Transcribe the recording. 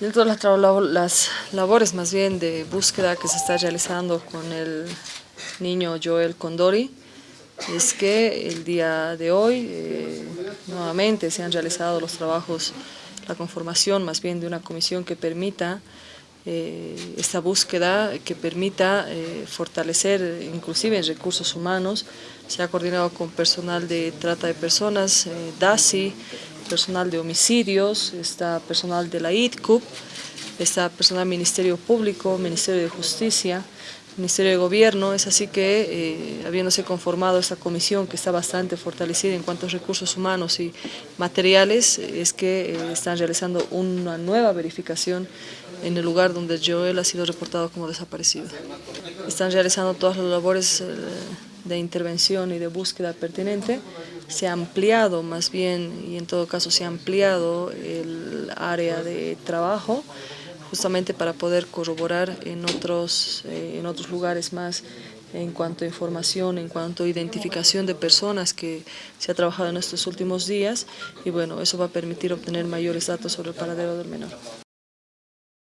Dentro de las labores más bien de búsqueda que se está realizando con el niño Joel Condori, es que el día de hoy eh, nuevamente se han realizado los trabajos, la conformación más bien de una comisión que permita eh, esta búsqueda, que permita eh, fortalecer inclusive en recursos humanos, se ha coordinado con personal de trata de personas, DASI, personal de homicidios, está personal de la ITCUP, está personal del Ministerio Público, Ministerio de Justicia, Ministerio de Gobierno, es así que eh, habiéndose conformado esta comisión que está bastante fortalecida en cuanto a recursos humanos y materiales, es que eh, están realizando una nueva verificación en el lugar donde Joel ha sido reportado como desaparecido. Están realizando todas las labores eh, de intervención y de búsqueda pertinente, se ha ampliado más bien, y en todo caso se ha ampliado el área de trabajo, justamente para poder corroborar en otros, eh, en otros lugares más en cuanto a información, en cuanto a identificación de personas que se ha trabajado en estos últimos días y bueno, eso va a permitir obtener mayores datos sobre el paradero del menor.